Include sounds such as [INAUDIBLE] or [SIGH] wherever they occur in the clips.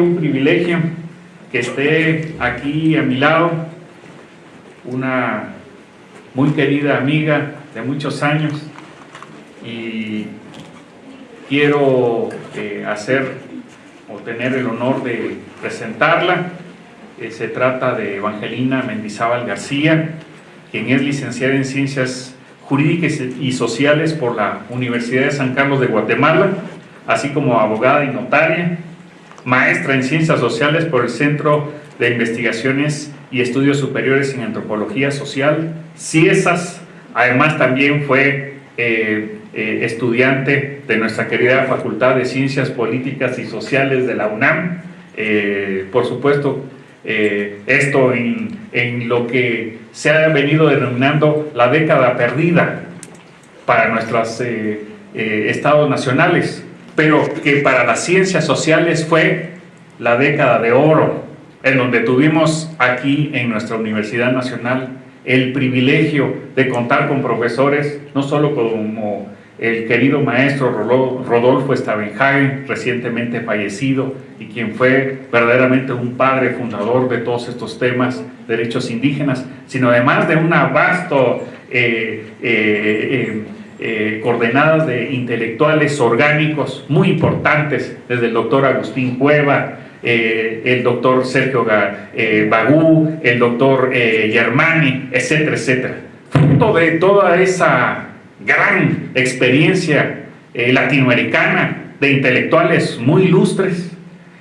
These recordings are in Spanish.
un privilegio que esté aquí a mi lado una muy querida amiga de muchos años y quiero eh, hacer o tener el honor de presentarla. Eh, se trata de Evangelina Mendizábal García, quien es licenciada en Ciencias Jurídicas y Sociales por la Universidad de San Carlos de Guatemala, así como abogada y notaria, maestra en Ciencias Sociales por el Centro de Investigaciones y Estudios Superiores en Antropología Social, CIESAS, además también fue eh, eh, estudiante de nuestra querida Facultad de Ciencias Políticas y Sociales de la UNAM, eh, por supuesto, esto en, en lo que se ha venido denominando la década perdida para nuestros estados nacionales, pero que para las ciencias sociales fue la década de oro, en donde tuvimos aquí en nuestra Universidad Nacional el privilegio de contar con profesores, no solo como el querido maestro Rodolfo Stavenhagen, recientemente fallecido, y quien fue verdaderamente un padre fundador de todos estos temas, derechos indígenas, sino además de una vasta eh, eh, eh, coordenadas de intelectuales orgánicos muy importantes, desde el doctor Agustín Cueva, eh, el doctor Sergio eh, Bagú, el doctor eh, Germani, etcétera, etcétera. Fruto de toda esa gran experiencia latinoamericana de intelectuales muy ilustres,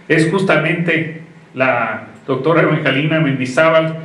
es justamente la doctora Evangelina Mendizábal,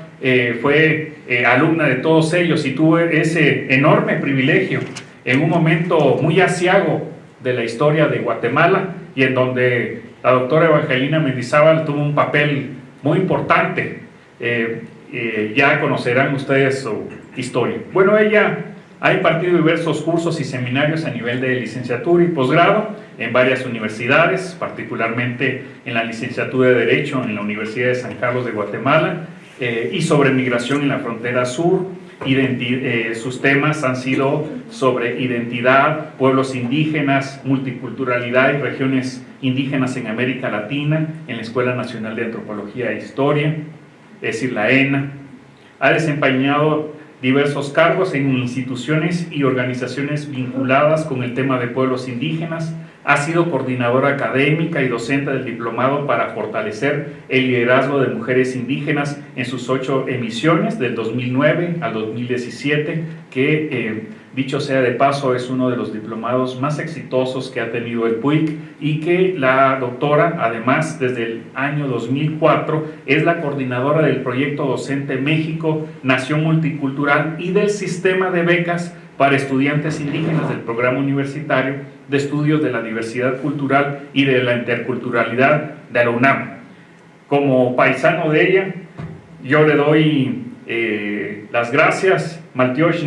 fue alumna de todos ellos y tuvo ese enorme privilegio en un momento muy asiago de la historia de Guatemala y en donde la doctora Evangelina Mendizábal tuvo un papel muy importante. Eh, eh, ya conocerán ustedes su historia. Bueno, ella ha impartido diversos cursos y seminarios a nivel de licenciatura y posgrado en varias universidades, particularmente en la licenciatura de Derecho en la Universidad de San Carlos de Guatemala eh, y sobre migración en la frontera sur, eh, sus temas han sido sobre identidad, pueblos indígenas, multiculturalidad y regiones indígenas en América Latina, en la Escuela Nacional de Antropología e Historia, es decir, la ENA. Ha desempeñado diversos cargos en instituciones y organizaciones vinculadas con el tema de pueblos indígenas, ha sido coordinadora académica y docente del diplomado para fortalecer el liderazgo de mujeres indígenas en sus ocho emisiones del 2009 al 2017, que eh, dicho sea de paso es uno de los diplomados más exitosos que ha tenido el PUIC y que la doctora, además desde el año 2004, es la coordinadora del proyecto docente México, Nación Multicultural y del sistema de becas para estudiantes indígenas del programa universitario de estudios de la diversidad cultural y de la interculturalidad de la UNAM. Como paisano de ella, yo le doy eh, las gracias, Maltiosh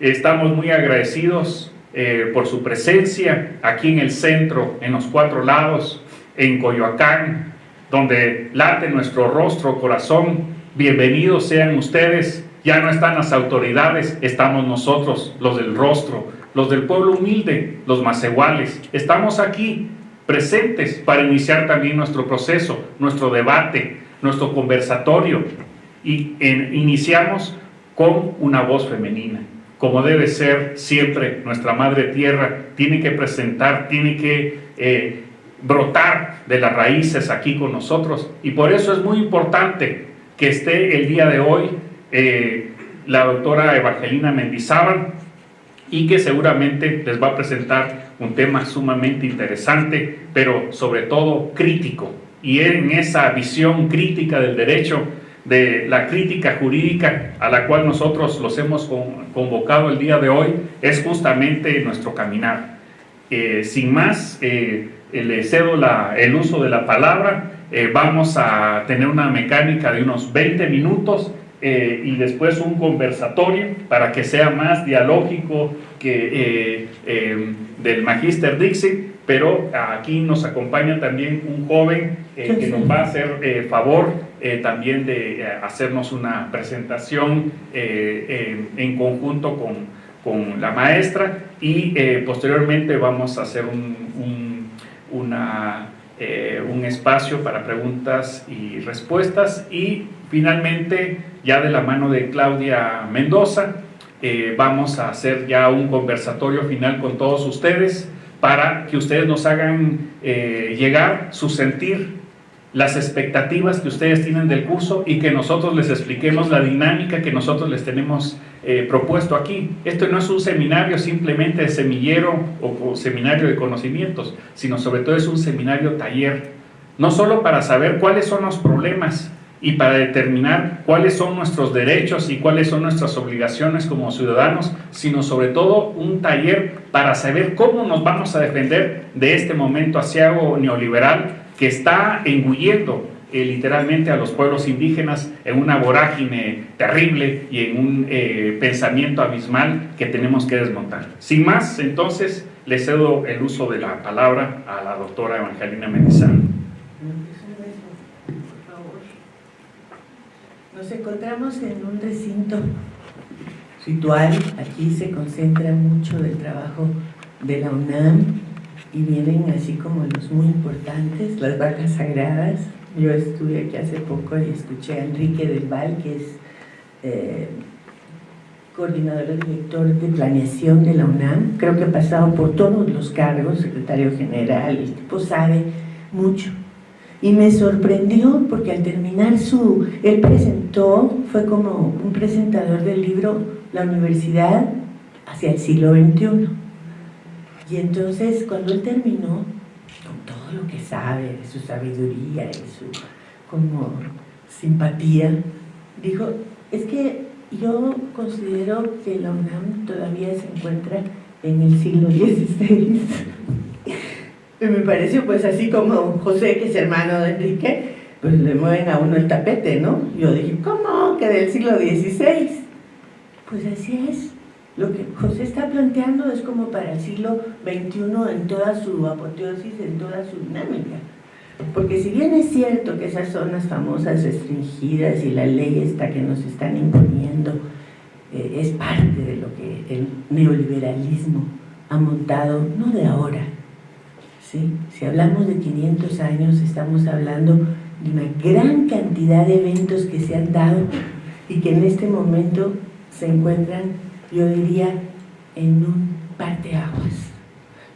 Estamos muy agradecidos eh, por su presencia aquí en el centro, en los cuatro lados, en Coyoacán, donde late nuestro rostro, corazón. Bienvenidos sean ustedes ya no están las autoridades, estamos nosotros, los del rostro, los del pueblo humilde, los más iguales. Estamos aquí presentes para iniciar también nuestro proceso, nuestro debate, nuestro conversatorio. Y iniciamos con una voz femenina, como debe ser siempre nuestra Madre Tierra, tiene que presentar, tiene que eh, brotar de las raíces aquí con nosotros. Y por eso es muy importante que esté el día de hoy eh, la doctora Evangelina Mendizábal y que seguramente les va a presentar un tema sumamente interesante, pero sobre todo crítico. Y en esa visión crítica del derecho, de la crítica jurídica a la cual nosotros los hemos convocado el día de hoy, es justamente nuestro caminar. Eh, sin más, eh, le cedo la, el uso de la palabra, vamos a tener una mecánica de unos 20 minutos eh, y después un conversatorio para que sea más dialógico que eh, eh, del Magister Dixie, pero aquí nos acompaña también un joven que nos va a hacer favor también de hacernos una presentación en conjunto con, con, la maestra y posteriormente vamos a hacer un, eh, un espacio para preguntas y respuestas y finalmente ya de la mano de Claudia Mendoza eh, vamos a hacer ya un conversatorio final con todos ustedes para que ustedes nos hagan eh, llegar su sentir, las expectativas que ustedes tienen del curso y que nosotros les expliquemos la dinámica que nosotros les tenemos eh, propuesto aquí. Esto no es un seminario simplemente de semillero o, seminario de conocimientos, sino sobre todo es un seminario taller, no solo para saber cuáles son los problemas, y para determinar cuáles son nuestros derechos y cuáles son nuestras obligaciones como ciudadanos, sino sobre todo un taller para saber cómo nos vamos a defender de este momento asiago neoliberal que está engullendo eh, literalmente a los pueblos indígenas en una vorágine terrible y en un eh, pensamiento abismal que tenemos que desmontar. Sin más, entonces, le cedo el uso de la palabra a la doctora Evangelina Menizano. Nos encontramos en un recinto ritual, aquí se concentra mucho del trabajo de la UNAM y vienen así como los muy importantes, las vacas sagradas. Yo estuve aquí hace poco y escuché a Enrique del Val, que es eh, coordinador director de planeación de la UNAM. Creo que ha pasado por todos los cargos, secretario general, el tipo sabe mucho y me sorprendió porque al terminar su, él presentó, fue como un presentador del libro La Universidad hacia el siglo XXI. Y entonces cuando él terminó, con todo lo que sabe, de su sabiduría y su como simpatía, dijo, es que yo considero que la UNAM todavía se encuentra en el siglo XVI. [LAUGHS] Y me pareció pues así como José, que es hermano de Enrique, pues le mueven a uno el tapete, ¿no? Yo dije, ¿cómo? Que del siglo XVI. Pues así es. Lo que José está planteando es como para el siglo XXI en toda su apoteosis, en toda su dinámica. Porque si bien es cierto que esas zonas famosas restringidas y la ley esta que nos están imponiendo eh, es parte de lo que el neoliberalismo ha montado, no de ahora, si hablamos de 500 años, estamos hablando de una gran cantidad de eventos que se han dado y que en este momento se encuentran, yo diría, en un parteaguas.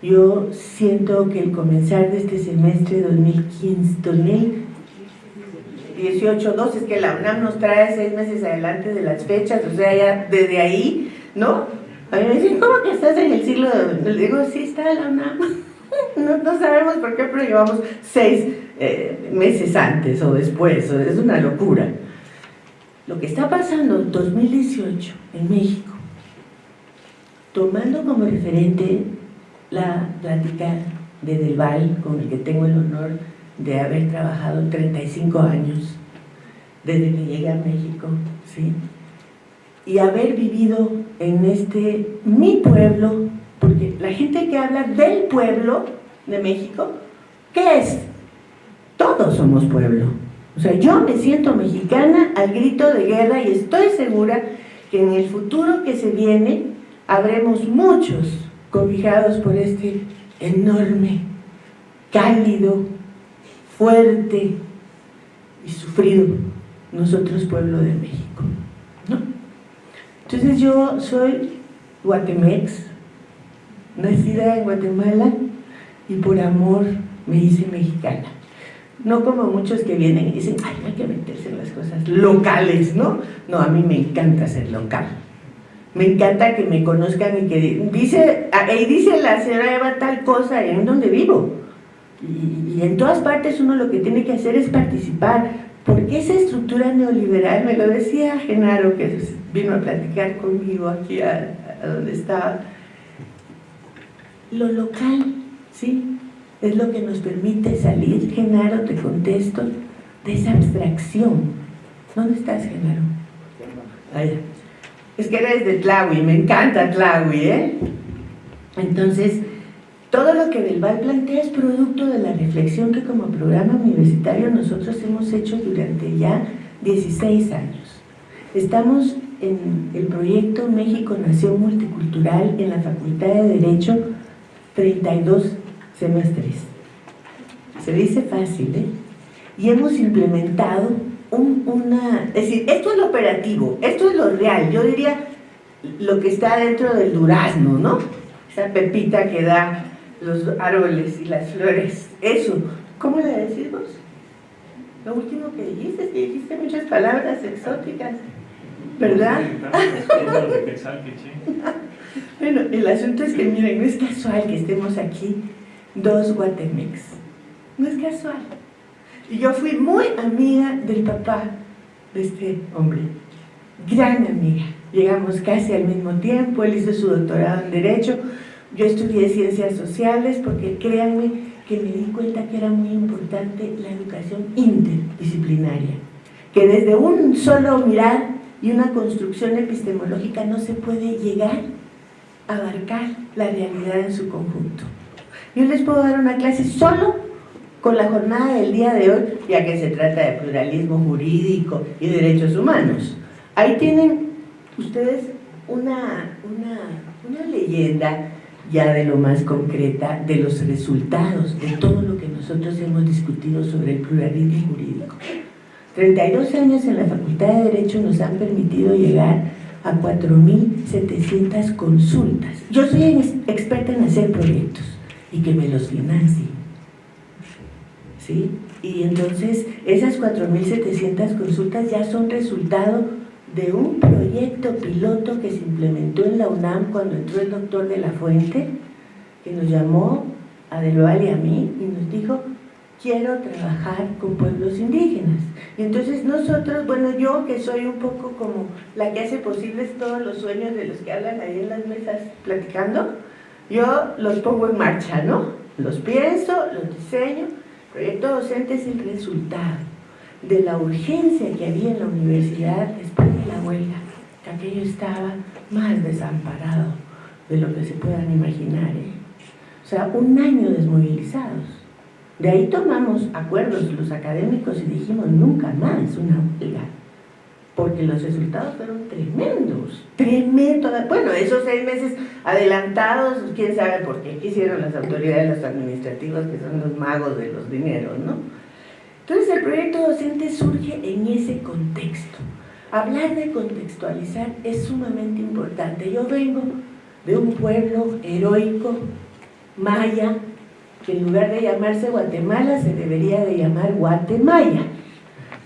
Yo siento que el comenzar de este semestre 2015, 2018, 12, es que la UNAM nos trae seis meses adelante de las fechas, o sea, ya desde ahí, ¿no? A mí me dicen, ¿cómo que estás en el siglo? Le digo, sí, está la UNAM. [LAUGHS] No, sabemos por qué, pero llevamos seis eh, meses antes o después, es una locura. Lo que está pasando en 2018 en México, tomando como referente la plática de Del Val, con el que tengo el honor de haber trabajado 35 años, desde que llegué a México, ¿sí? y haber vivido en este, mi pueblo, porque la gente que habla del pueblo de México, ¿qué es? Todos somos pueblo. O sea, yo me siento mexicana al grito de guerra y estoy segura que en el futuro que se viene habremos muchos cobijados por este enorme, cálido, fuerte y sufrido nosotros pueblo de México. ¿no? Entonces yo soy guatemex, nacida en Guatemala y por amor me hice mexicana. No como muchos que vienen y dicen, ay, hay que meterse en las cosas locales, ¿no? No, a mí me encanta ser local. Me encanta que me conozcan y que dice, ahí dice la señora Eva tal cosa en donde vivo. Y, y en todas partes uno lo que tiene que hacer es participar, porque esa estructura neoliberal, me lo decía Genaro, que vino a platicar conmigo aquí a donde estaba, lo local, ¿sí? Es lo que nos permite salir, Genaro, te contesto, de esa abstracción. ¿Dónde estás, Genaro? Es que eres de Tlahui, me encanta Tlahui, ¿eh? Entonces, todo lo que Del Val plantea es producto de la reflexión que como programa universitario nosotros hemos hecho durante ya 16 años. Estamos en el proyecto México Nación Multicultural en la Facultad de Derecho 32 semestres. se dice fácil, ¿eh? Y hemos implementado una... Es decir, esto es lo operativo, esto es lo real. Yo diría lo que está dentro del durazno, ¿no? Esa pepita que da los árboles y las flores. Eso, ¿cómo le decimos? Lo último que dijiste, que dijiste muchas palabras exóticas, ¿verdad? [LAUGHS] bueno, el asunto es que, miren, no es casual que estemos aquí dos Guatemex. No es casual. Y yo fui muy amiga del papá de este hombre. Gran amiga. Llegamos casi al mismo tiempo, él hizo su doctorado en Derecho, yo estudié Ciencias Sociales porque créanme que me di cuenta que era muy importante la educación interdisciplinaria, que desde un solo mirar y una construcción epistemológica no se puede llegar a abarcar la realidad en su conjunto. Yo les puedo dar una clase solo con la jornada del día de hoy, ya que se trata de pluralismo jurídico y derechos humanos. Ahí tienen ustedes una, una, leyenda ya de lo más concreta de los resultados de todo lo que nosotros hemos discutido sobre el pluralismo jurídico. 32 años en la Facultad de Derecho nos han permitido llegar a 4.700 consultas. Yo soy experta en hacer proyectos y que me los financien. ¿Sí? Y entonces esas 4.700 consultas ya son resultado de un proyecto piloto que se implementó en la UNAM cuando entró el doctor de la Fuente, que nos llamó a Delval y a mí y nos dijo, quiero trabajar con pueblos indígenas. Y entonces nosotros, bueno, yo que soy un poco como la que hace posibles todos los sueños de los que hablan ahí en las mesas platicando, yo los pongo en marcha, ¿no? Los pienso, los diseño, proyecto docente es el resultado de la urgencia que había en la universidad después de la huelga, que aquello estaba más desamparado de lo que se puedan imaginar. ¿eh? O sea, un año desmovilizados. De ahí tomamos acuerdos los académicos y dijimos nunca más una huelga, porque los resultados fueron tremendos, tremendos. Bueno, esos seis meses adelantados, quién sabe por qué quisieron las autoridades, los administrativos, que son los magos de los dineros, ¿no? Entonces el proyecto docente surge en ese contexto. Hablar de contextualizar es sumamente importante. Yo vengo de un pueblo heroico, maya, que en lugar de llamarse Guatemala se debería de llamar Guatemala.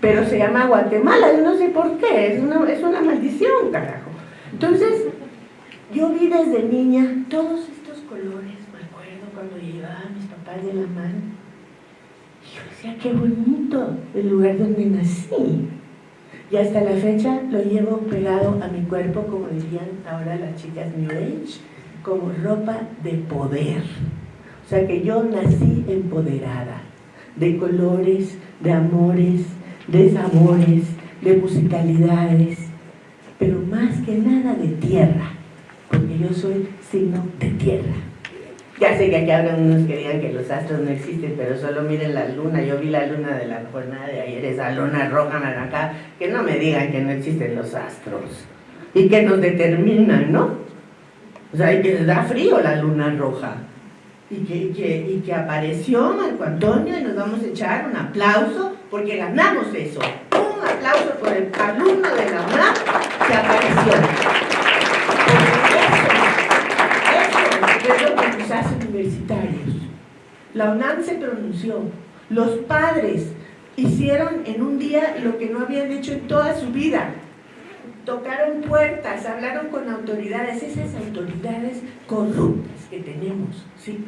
Pero se llama Guatemala, yo no sé por qué, es una, es una maldición, carajo. Entonces, yo vi desde niña todos estos colores, me acuerdo cuando llevaba a mis papás de la mano, yo decía, qué bonito el lugar donde nací. Y hasta la fecha lo llevo pegado a mi cuerpo, como dirían ahora las chicas New Age, como ropa de poder. O sea que yo nací empoderada, de colores, de amores, de sabores, de musicalidades, pero más que nada de tierra, porque yo soy signo de tierra. Ya sé que aquí hablan unos que digan que los astros no existen, pero solo miren la luna. Yo vi la luna de la jornada de ayer, esa luna roja, naranja, que no me digan que no existen los astros. Y que nos determinan, ¿no? O sea, y que les da frío la luna roja. Y que, que, y que apareció Marco Antonio y nos vamos a echar un aplauso porque ganamos eso. Un aplauso por el alumno de la UNAM que apareció. universitarios. La UNAM se pronunció. Los padres hicieron en un día lo que no habían hecho en toda su vida. Tocaron puertas, hablaron con autoridades, esas autoridades corruptas que tenemos, ¿sí?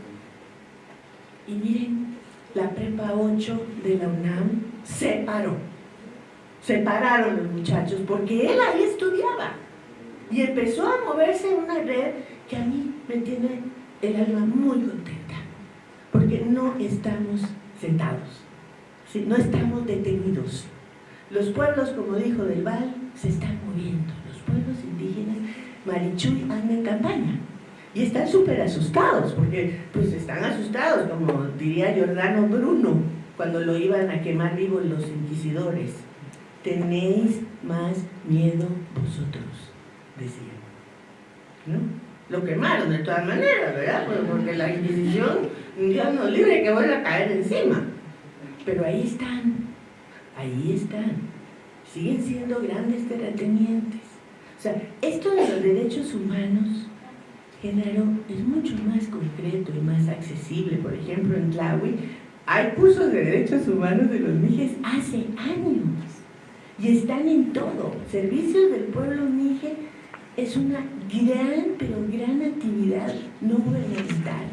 Y miren, la prepa 8 de la UNAM se paró. Se pararon los muchachos porque él ahí estudiaba. Y empezó a moverse en una red que a mí me tiene el alma muy contenta, porque no estamos sentados, no estamos detenidos. Los pueblos, como dijo Del Val, se están moviendo. Los pueblos indígenas, Marichuy, andan en campaña. Y están súper asustados, porque pues están asustados, como diría Giordano Bruno, cuando lo iban a quemar vivo los inquisidores. Tenéis más miedo vosotros, decían. ¿No? lo quemaron de todas maneras, ¿verdad? Pues, porque la Inquisición, Dios nos libre que vuelva a caer encima. pero ahí están, ahí están, siguen siendo grandes terratenientes. O sea, esto de los derechos humanos, Genaro, es mucho más concreto y más accesible. Por ejemplo, en Tlahui hay cursos de derechos humanos de los Mijes hace años y están en todo. Servicios del pueblo Mije es una gran, pero gran actividad no gubernamental.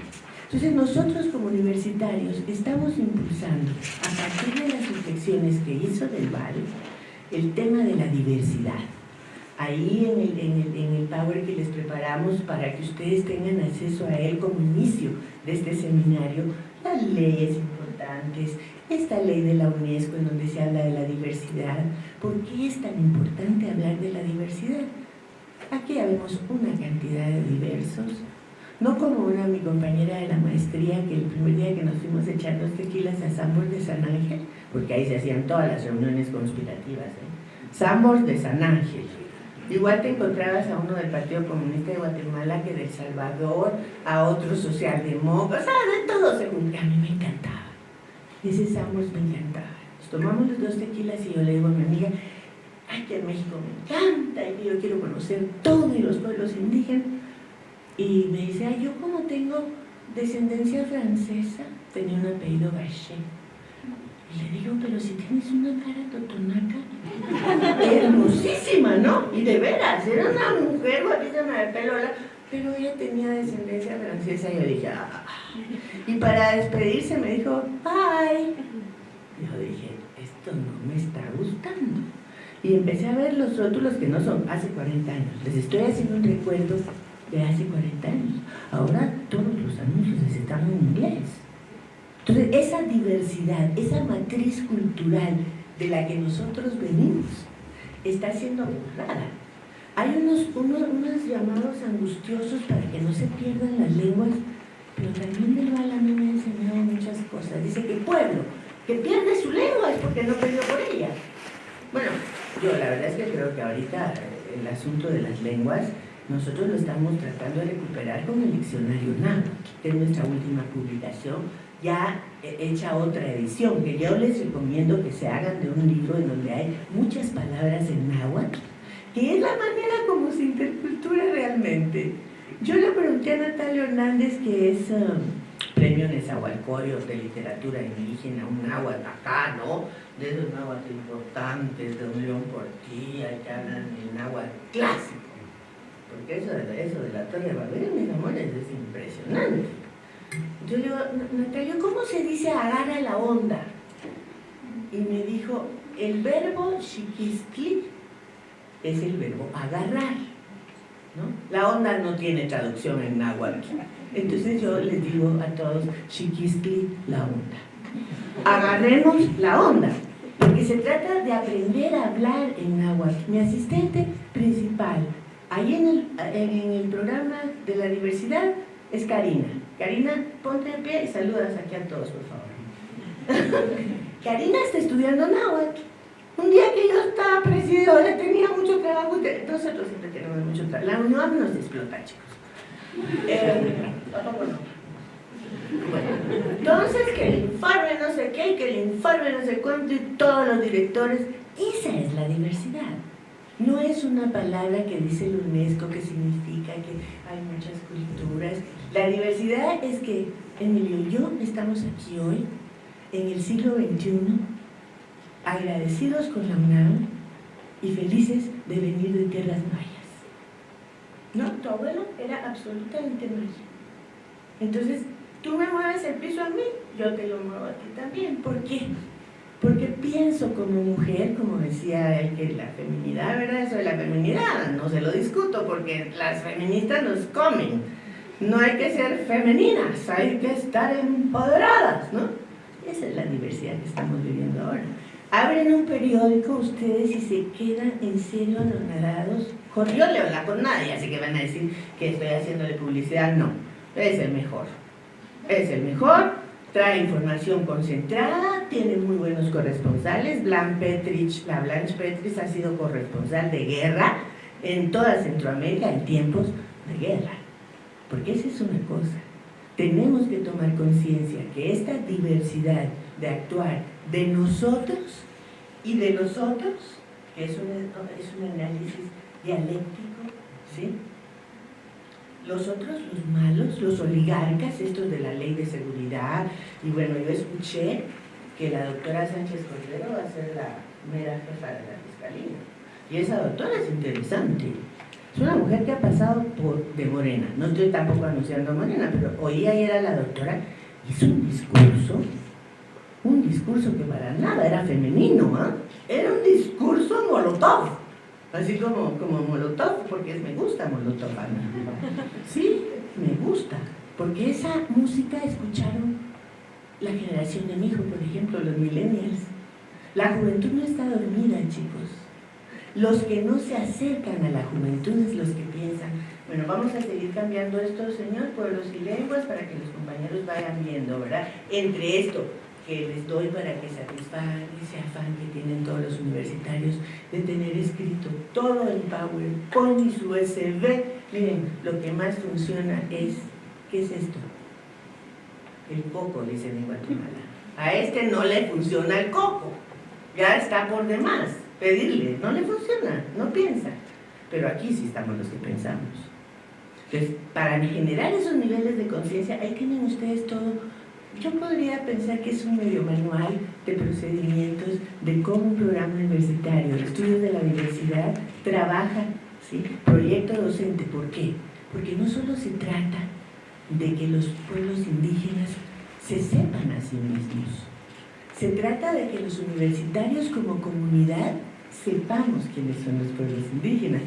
Entonces nosotros como universitarios estamos impulsando, a partir de las reflexiones que hizo Del Valle, el tema de la diversidad. Ahí en el, en, el, en el Power que les preparamos para que ustedes tengan acceso a él como inicio de este seminario, las leyes esta ley de la UNESCO en donde se habla de la diversidad. ¿Por qué es tan importante hablar de la diversidad? Aquí habemos una cantidad de diversos, no como una mi compañera de la maestría que el primer día que nos fuimos echando tequilas a Sambor de San Ángel, porque ahí se hacían todas las reuniones conspirativas, ¿eh? Sambor de San Ángel. Igual te encontrabas a uno del Partido Comunista de Guatemala que de Salvador, a otro socialdemócrata, o sea, de todo según a mí me encantaba. Me encantaba. Nos tomamos los dos tequilas y yo le digo a mi amiga, ay, que en México me encanta y yo quiero conocer todos los pueblos indígenas. Y me dice, ay, yo como tengo descendencia francesa, tenía un apellido Gachet. Y le digo, pero si tienes una cara totonaca, [LAUGHS] hermosísima, ¿no? Y de veras, era una mujer guapísima de pelo pero ella tenía descendencia francesa y yo dije, ah. Y para despedirse me dijo, bye. Yo dije, esto no me está gustando y empecé a ver los rótulos que no son hace 40 años. Les estoy haciendo un recuerdo de hace 40 años. Ahora todos los anuncios están en inglés. Entonces, esa diversidad, esa matriz cultural de la que nosotros venimos, está siendo borrada. Hay unos, unos, llamados angustiosos para que no se pierdan las lenguas, pero también Del Val a mí me ha enseñado muchas cosas. Dice que el pueblo que pierde su lengua es porque no perdió por ella. Bueno, yo la verdad es que creo que ahorita eh, el asunto de las lenguas nosotros lo estamos tratando de recuperar con el diccionario náhuatl, que es nuestra última publicación, ya hecha otra edición, que yo les recomiendo que se hagan de un libro en donde hay muchas palabras en náhuatl, que es la manera como se intercultura realmente. Yo le pregunté a Natalia Hernández, que es um, premio Nezahualcóyotl de literatura indígena, un náhuatl acá, ¿no? de esos náhuatl importantes, de un león portilla, que hablan el náhuatl clásico. Porque eso de, eso de la Torre de Babel, mis amores, es impresionante. Yo le digo, Natalia, ¿cómo se dice agarra la onda? Y me dijo, el verbo chiquistli es el verbo agarrar. ¿no? La onda no tiene traducción en náhuatl. Entonces yo les digo a todos, chiquistli, la onda. Agarremos la onda porque se trata de aprender a hablar en náhuatl. Mi asistente principal, ahí en el, en el programa de la diversidad, es Karina. Karina, ponte de pie y saludas aquí a todos, por favor. [LAUGHS] Karina está estudiando náhuatl. Un día que yo estaba presidora, tenía mucho trabajo, nosotros siempre tenemos mucho trabajo. La UNAM nos explota, chicos. Eh, entonces que el informe no sé qué, que el informe no sé cuánto y todos los directores, esa es la diversidad. No es una palabra que dice el UNESCO que significa que hay muchas culturas. La diversidad es que Emilio y yo estamos aquí hoy, en el siglo XXI, agradecidos con la UNAM y felices de venir de tierras mayas. No, tu abuelo era absolutamente maya. Entonces, tú me mueves el piso a mí, yo te lo muevo a ti también. ¿Por qué? Porque pienso como mujer, como decía él, que la feminidad, ¿verdad? Eso de la feminidad, no se lo discuto porque las feministas nos comen. No hay que ser femeninas, hay que estar empoderadas, ¿no? Esa es la diversidad que estamos viviendo ahora. Abren un periódico ustedes y se quedan en serio anonadados. Yo le habla con nadie, así que van a decir que estoy haciéndole publicidad. No, es el mejor es el mejor, trae información concentrada, tiene muy buenos corresponsales. Blanche Petrich, la Blanche Petrich ha sido corresponsal de guerra en toda Centroamérica en tiempos de guerra. Porque esa es una cosa. Tenemos que tomar conciencia que esta diversidad de actuar de nosotros y de los otros, que es un, es un análisis dialéctico, ¿sí? Los otros, los malos, los oligarcas, estos de la ley de seguridad, y bueno, yo escuché que la doctora Sánchez Cordero va a ser la mera jefa de la fiscalía. Y esa doctora es interesante. Es una mujer que ha pasado por de Morena. No estoy tampoco anunciando a Morena, pero oí ayer a la doctora, hizo un discurso, un discurso que para nada era femenino, ¿ah? Era un discurso molotov. Así como, como molotov, porque me gusta molotov. Sí, me gusta. Porque esa música escucharon la generación de mi hijo, por ejemplo, los millennials. La juventud no está dormida, chicos. Los que no se acercan a la juventud es los que piensan, bueno, vamos a seguir cambiando esto, Señor, pueblos y lenguas, para que los compañeros vayan viendo, ¿verdad? Entre esto que les doy para que satisfagan ese afán que tienen todos los universitarios de tener escrito todo el PowerPoint y su USB. Miren, lo que más funciona es, ¿qué es esto? El coco, dicen en Guatemala. A este no le funciona el coco, ya está por demás pedirle, no le funciona, no piensa. Pero aquí sí estamos los que pensamos. Entonces, para generar esos niveles de conciencia, ahí tienen ustedes todo. Yo podría pensar que es un medio manual de procedimientos de cómo un programa universitario de estudios de la universidad trabaja, ¿sí? proyecto docente. ¿Por qué? Porque no solo se trata de que los pueblos indígenas se sepan a sí mismos, se trata de que los universitarios como comunidad sepamos quiénes son los pueblos indígenas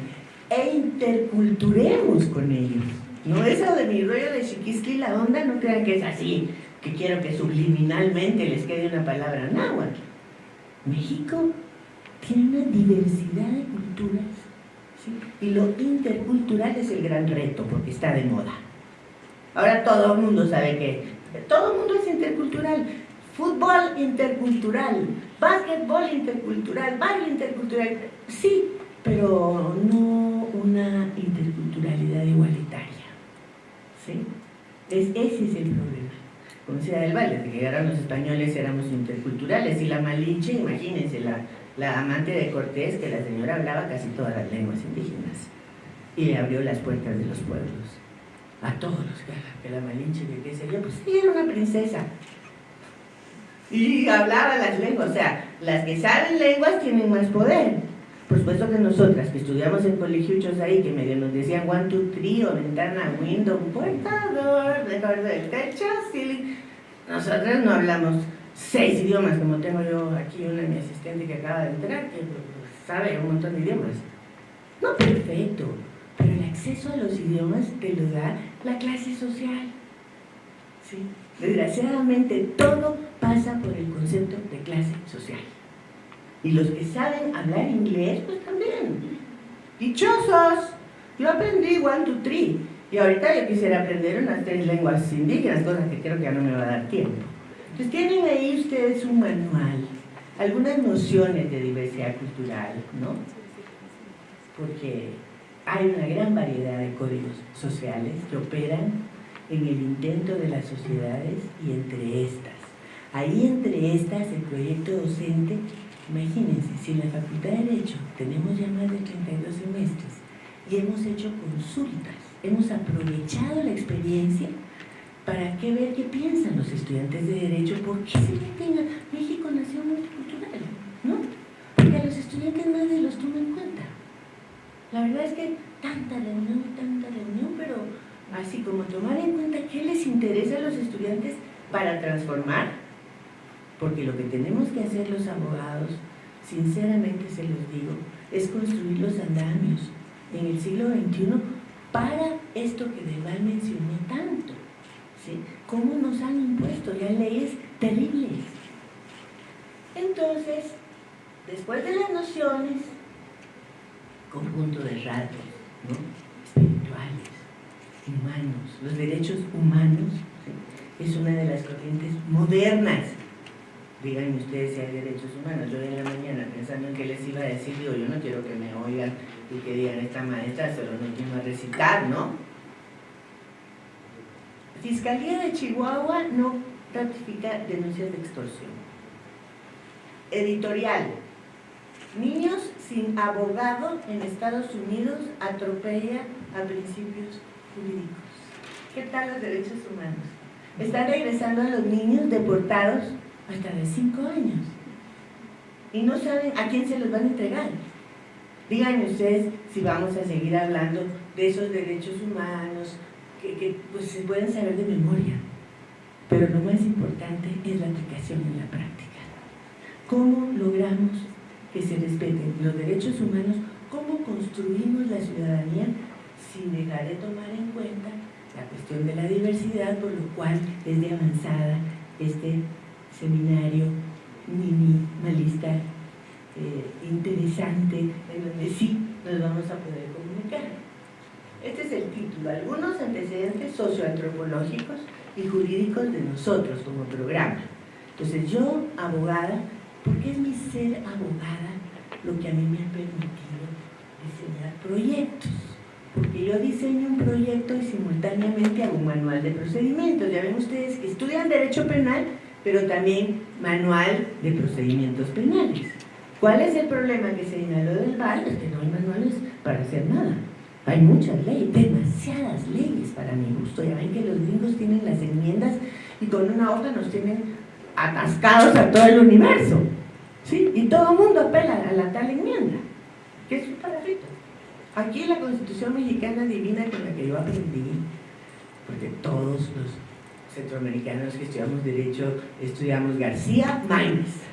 e interculturemos con ellos. No eso de mi rollo de chiquisqui la onda, no crean que es así, que quiero que subliminalmente les quede una palabra náhuatl. México tiene una diversidad de culturas y lo intercultural es el gran reto porque está de moda. Ahora todo el mundo sabe que todo el mundo es intercultural, fútbol intercultural, básquetbol intercultural, baile intercultural, sí, pero no una interculturalidad igualitaria. ¿sí? Es, ese es el problema. Decía del baile, de que llegaron los españoles éramos interculturales y la Malinche, imagínense, la, la amante de Cortés, que la señora hablaba casi todas las lenguas indígenas y le abrió las puertas de los pueblos a todos los que, la Malinche, que qué sé pues sí, era una princesa, y hablaba las lenguas, o sea, las que saben lenguas tienen más poder. Por supuesto que nosotras, que estudiamos en colegios ahí, que medio nos decían one, two, three, o ventana, window, puerta, door, dejar del techo, ceiling. Nosotras no hablamos seis idiomas, como tengo yo aquí una de mi asistente que acaba de entrar, que sabe un montón de idiomas. No perfecto, pero el acceso a los idiomas te lo da la clase social. ¿Sí? Desgraciadamente todo pasa por el concepto de clase social. Y los que saben hablar inglés, pues también. Dichosos. Yo aprendí one, two, three. Y ahorita yo quisiera aprender unas tres lenguas indígenas, cosas que creo que ya no me va a dar tiempo. Entonces tienen ahí ustedes un manual, algunas nociones de diversidad cultural, ¿no? Porque hay una gran variedad de códigos sociales que operan en el intento de las sociedades y entre estas. Ahí entre estas el proyecto docente, imagínense, si en la Facultad de Derecho tenemos ya más de 32 semestres y hemos hecho consultas, hemos aprovechado la experiencia para que ver qué piensan los estudiantes de Derecho, por qué se meten México nación multicultural, ¿no? Porque a los estudiantes nadie los toma en cuenta. La verdad es que tanta reunión, tanta reunión, pero así como tomar en cuenta qué les interesa a los estudiantes para transformar, porque lo que tenemos que hacer los abogados, sinceramente se los digo, es construir los andamios en el siglo XXI para esto que Deval mencionó tanto, ¿sí? ¿Cómo nos han impuesto ya leyes terribles? Entonces, después de las nociones, conjunto de rasgos ¿no? espirituales, humanos, los derechos humanos, es una de las corrientes modernas. Díganme ustedes si hay derechos humanos. Yo en la mañana pensando en qué les iba a decir, digo, yo no quiero que me oigan y que digan, esta maestra solo no vino a recitar, ¿no? Fiscalía de Chihuahua no ratifica denuncias de extorsión. editorial. Niños sin abogado en Estados Unidos atropella a principios jurídicos. ¿Qué tal los derechos humanos? Están regresando a los niños deportados hasta de 5 años. Y no saben a quién se los van a entregar. Díganme ustedes si vamos a seguir hablando de esos derechos humanos que, pues, se pueden saber de memoria. Pero lo más importante es la aplicación en la práctica. ¿Cómo logramos que se respeten los derechos humanos? ¿Cómo construimos la ciudadanía sin dejar de tomar en cuenta la cuestión de la diversidad, por lo cual es de avanzada este seminario minimalista eh, interesante en donde sí nos vamos a poder comunicar. Este es el título, algunos antecedentes socioantropológicos y jurídicos de nosotros como programa. Entonces yo, abogada, porque es mi ser abogada lo que a mí me ha permitido diseñar proyectos? Porque yo diseño un proyecto y simultáneamente hago un manual de procedimientos. Ya ven ustedes que estudian Derecho Penal, pero también manual de procedimientos penales. ¿Cuál es el problema que se señaló del VAR? Es que no hay manuales para hacer nada. Hay muchas leyes, demasiadas leyes para mi gusto. Ya ven que los gringos tienen las enmiendas y con una hoja nos tienen atascados a todo el universo. ¿sí? Y todo el mundo apela a la tal enmienda, que es un parafito. Aquí la Constitución Mexicana Divina con la que yo aprendí, porque todos los centroamericanos que estudiamos Derecho estudiamos García Maínez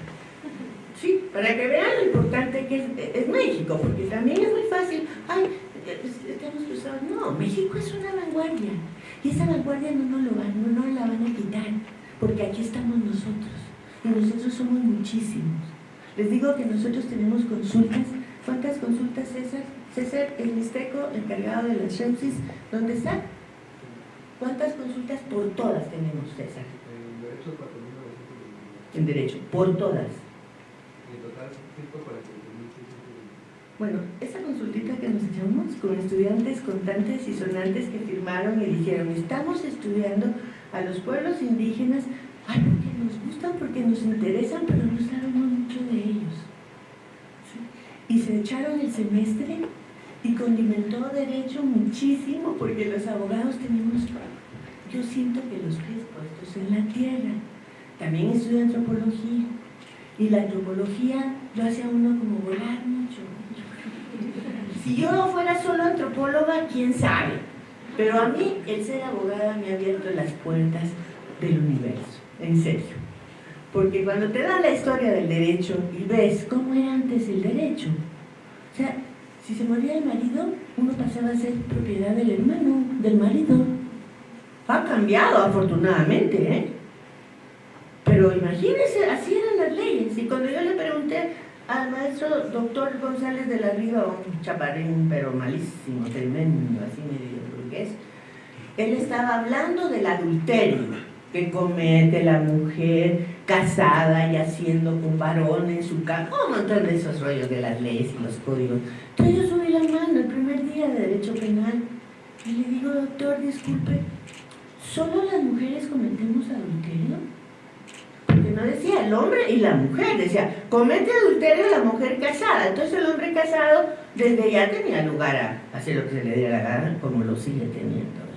Sí, para que vean lo importante que es, México, porque también es muy fácil, ay, estamos cruzados. No, México es una vanguardia, y esa vanguardia no nos, lo van, no la van a quitar, porque aquí estamos nosotros, y nosotros somos muchísimos. Les digo que nosotros tenemos consultas, ¿cuántas consultas César? César, el Mixteco, encargado de las sepsis, ¿dónde está? ¿Cuántas consultas por todas tenemos, César? En derecho, En derecho, por todas. Bueno, esa consultita que nos echamos con estudiantes contantes y sonantes que firmaron y dijeron, estamos estudiando a los pueblos indígenas, ay, porque nos gustan, porque nos interesan, pero no sabemos mucho de ellos. Y se echaron el semestre y condimentó derecho muchísimo, porque los abogados tenemos, yo siento que los pies puestos en la tierra. También estudio antropología, y la antropología lo hace a uno como volar mucho. Si yo no fuera solo antropóloga, quién sabe. Pero a mí el ser abogada me ha abierto las puertas del universo, en serio. Porque cuando te dan la historia del derecho y ves cómo era antes el derecho, o sea, si se moría el marido, uno pasaba a ser propiedad del hermano, del marido. Ha cambiado afortunadamente, ¿eh? Pero imagínense, así eran las leyes. Y cuando yo le pregunté al maestro doctor González de la Riva, un chaparín pero malísimo, tremendo, así medio burgués, él estaba hablando del adulterio que comete la mujer casada y haciendo con varón en su casa, un montón de esos rollos de las leyes y los códigos. Entonces yo subí la mano el primer día de Derecho Penal y le digo, doctor, disculpe, ¿solo las mujeres cometemos adulterio? no decía el hombre y la mujer, decía, comete adulterio la mujer casada. Entonces el hombre casado desde ya tenía lugar a hacer lo que se le diera la gana, como lo sigue teniendo.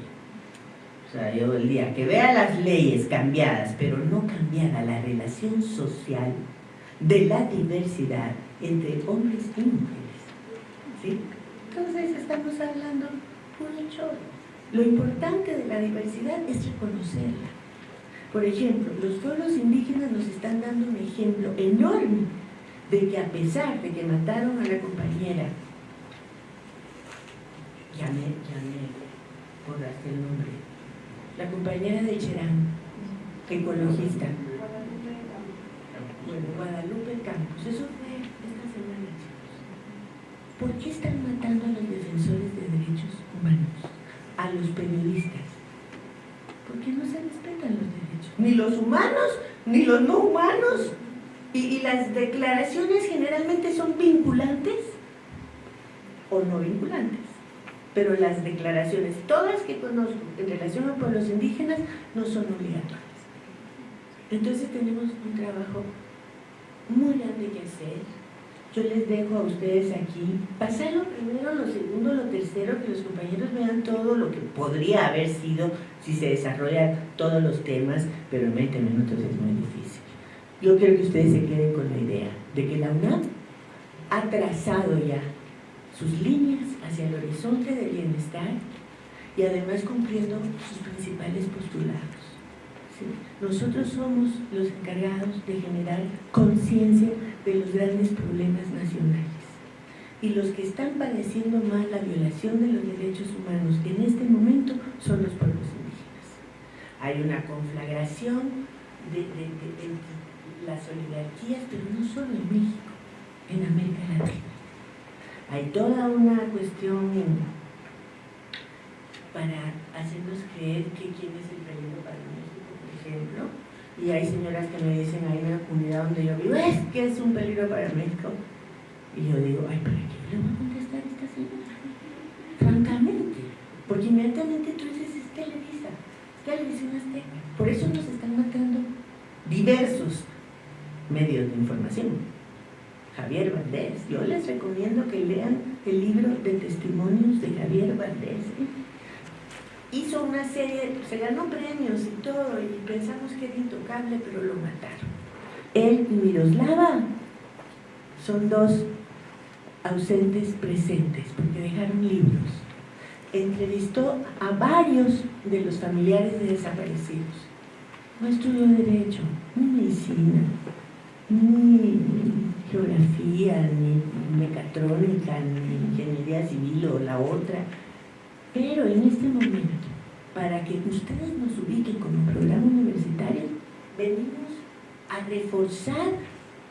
O sea, yo el día que vea las leyes cambiadas, pero no cambiada la relación social de la diversidad entre hombres y mujeres. ¿sí? Entonces estamos hablando un hecho. Lo importante de la diversidad es reconocerla por ejemplo, los pueblos indígenas nos están dando un ejemplo enorme de que a pesar de que mataron a la compañera, me, ya me borraste el nombre, la compañera de Cherán, ecologista, bueno, Guadalupe Campos, eso fue esta semana, chicos. ¿Por qué están matando a los defensores de derechos humanos, a los periodistas? Porque no se respetan los derechos. Ni los humanos, ni los no humanos. Y, las declaraciones generalmente son vinculantes o no vinculantes. Pero las declaraciones, todas que conozco en relación a pueblos indígenas, no son obligatorias. Entonces tenemos un trabajo muy grande que hacer. Yo les dejo a ustedes aquí pasar lo primero, lo segundo, lo tercero, que los compañeros vean todo lo que podría haber sido si se desarrollan todos los temas, pero en 20 minutos es muy difícil. Yo quiero que ustedes se queden con la idea de que la UNAM ha trazado ya sus líneas hacia el horizonte del bienestar y además cumpliendo sus principales postulados. Nosotros somos los encargados de generar conciencia de los grandes problemas nacionales. Y los que están padeciendo más la violación de los derechos humanos en este momento son los pueblos indígenas. Hay una conflagración de, las oligarquías, pero no solo en México, en América Latina. Hay toda una cuestión para hacernos creer que quién es el peligro para México, por ejemplo, y hay señoras que me dicen ahí en la comunidad donde yo vivo, es que es un peligro para México. Y yo digo, ay, ¿para qué le voy a contestar a esta señora? Francamente, porque inmediatamente tú dices, es Televisa, es Televisión Azteca. Por eso nos están matando diversos medios de información. Javier Valdés, yo les recomiendo que lean el libro de testimonios de Javier Valdés. Hizo una serie, se ganó premios y todo, y pensamos que era intocable, pero lo mataron. Él y Miroslava son dos ausentes presentes, porque dejaron libros. Entrevistó a varios de los familiares de desaparecidos. No estudió Derecho, ni Medicina, ni geografía, ni mecatrónica, ni ingeniería civil o la otra. Pero en este momento, para que ustedes nos ubiquen como programa universitario, venimos a reforzar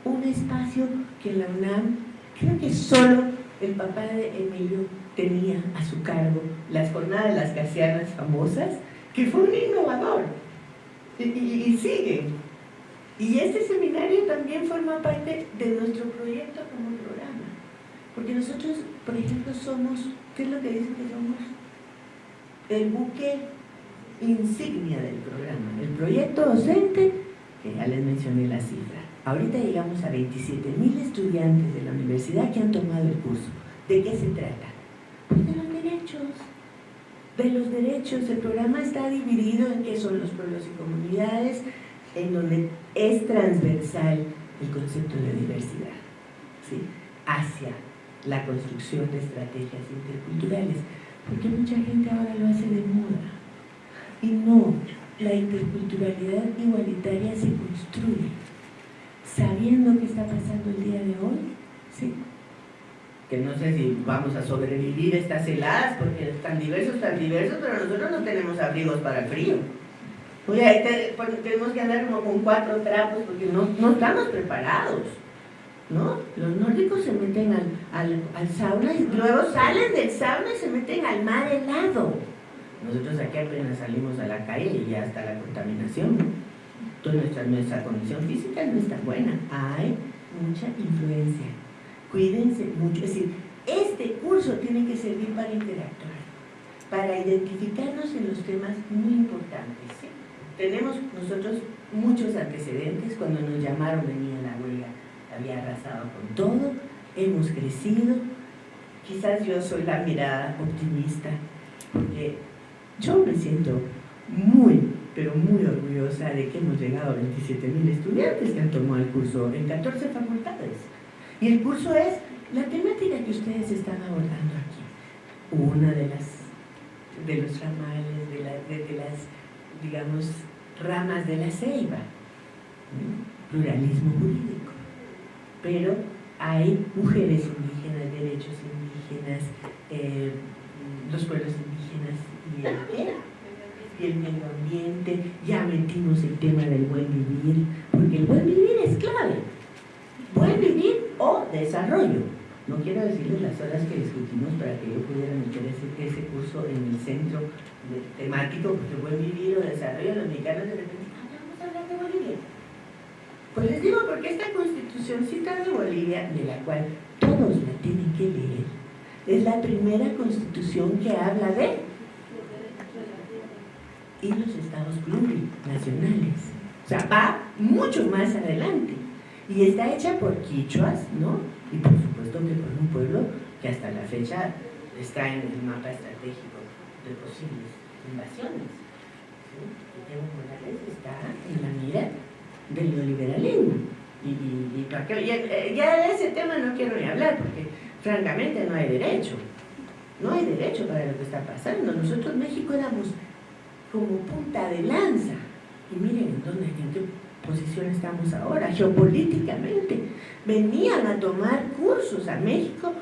un espacio que la UNAM, creo que solo el papá de Emilio tenía a su cargo, las jornadas las casianas famosas, que fue un innovador y, y, sigue. Y este seminario también forma parte de nuestro proyecto como programa. Porque nosotros, por ejemplo, somos, ¿qué es lo que dicen que somos? El buque insignia del programa. El proyecto docente, que ya les mencioné la cifra. Ahorita llegamos a 27 mil estudiantes de la universidad que han tomado el curso. ¿De qué se trata? Pues de los derechos. De los derechos. El programa está dividido en qué son los pueblos y comunidades, en donde es transversal el concepto de diversidad, ¿sí? hacia la construcción de estrategias interculturales, porque mucha gente ahora lo hace de moda. Y no, la interculturalidad igualitaria se construye sabiendo qué está pasando el día de hoy, ¿sí? que no sé si vamos a sobrevivir estas heladas, porque están diversos, tan diversos, pero nosotros no tenemos abrigos para el frío. Oye, ahí pues, tenemos que andar como con cuatro trapos porque no, no estamos preparados. ¿no? Los nórdicos se meten al, al, sauna y luego salen del sauna y se meten al mar helado. Nosotros aquí apenas salimos a la calle y ya está la contaminación. Toda nuestra, nuestra condición física no está buena. Hay mucha influencia. Cuídense mucho. Es decir, este curso tiene que servir para interactuar, para identificarnos en los temas muy importantes. Tenemos nosotros muchos antecedentes. Cuando nos llamaron venía la huelga, había arrasado con todo. Hemos crecido. Quizás yo soy la mirada optimista, porque yo me siento muy, pero muy orgullosa de que hemos llegado a 27 mil estudiantes que han tomado el curso en 14 facultades. Y el curso es la temática que ustedes están abordando aquí. Una de las de los ramales, de las, digamos, ramas de la ceiba, pluralismo jurídico. Pero hay mujeres indígenas, derechos indígenas, eh, los pueblos indígenas y el, y el medio ambiente, ya metimos el tema del buen vivir, porque el buen vivir es clave. Buen vivir o desarrollo. No quiero decirles las horas que discutimos para que yo pudiera meter ese, ese curso en el centro temático, porque buen vivir o desarrollo, los mexicanos de repente, vamos a hablar de Bolivia. Pues les digo porque esta constitucióncita de Bolivia, de la cual todos la tienen que leer, es la primera constitución que habla de y los estados plurinacionales. O sea, va mucho más adelante. Y está hecha por quichuas, ¿no? Y por supuesto que por un pueblo que hasta la fecha está en el mapa estratégico de posibles invasiones. ¿sí? Evo Morales está en la mira del neoliberalismo. Y, y, y para ya, eh, ya de ese tema no quiero ni hablar, porque francamente no hay derecho. No hay derecho para lo que está pasando. Nosotros México éramos como punta de lanza. Y miren en dónde, en posición estamos ahora, geopolíticamente. Venían a tomar cursos a México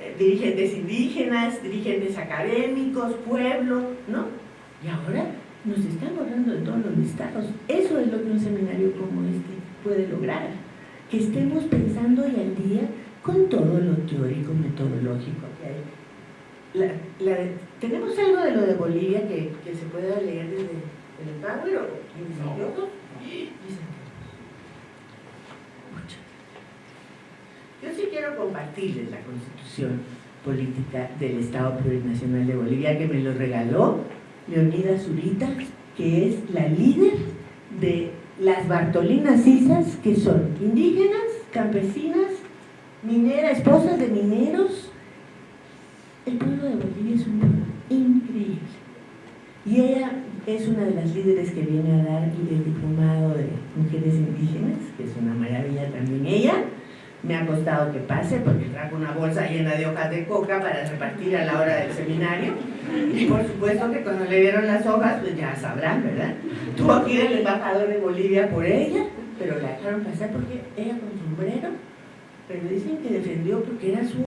eh, dirigentes indígenas, dirigentes académicos, pueblo, ¿no? Y ahora nos están borrando de todos los listados. Eso es lo que un seminario como este puede lograr. Que estemos pensando hoy al día con todo lo teórico, metodológico que hay. La- la- ¿Tenemos algo de lo de Bolivia que, que se pueda leer desde el Power o desde No. Yo sí quiero compartirles la constitución política del Estado Plurinacional de Bolivia que me lo regaló Leonida Zurita, que es la líder de las Bartolinas Cisas, que son indígenas, campesinas, mineras, esposas de mineros. El pueblo de Bolivia es un pueblo increíble. Y ella es una de las líderes que viene a dar el diplomado de mujeres indígenas, que es una maravilla también ella. Me ha costado que pase porque trajo una bolsa llena de hojas de coca para repartir a la hora del seminario. Y por supuesto que cuando le dieron las hojas, pues ya sabrán, ¿verdad? Tuvo que ir el embajador de Bolivia por ella, pero la dejaron pasar porque ella con sombrero, pero dicen que defendió porque era su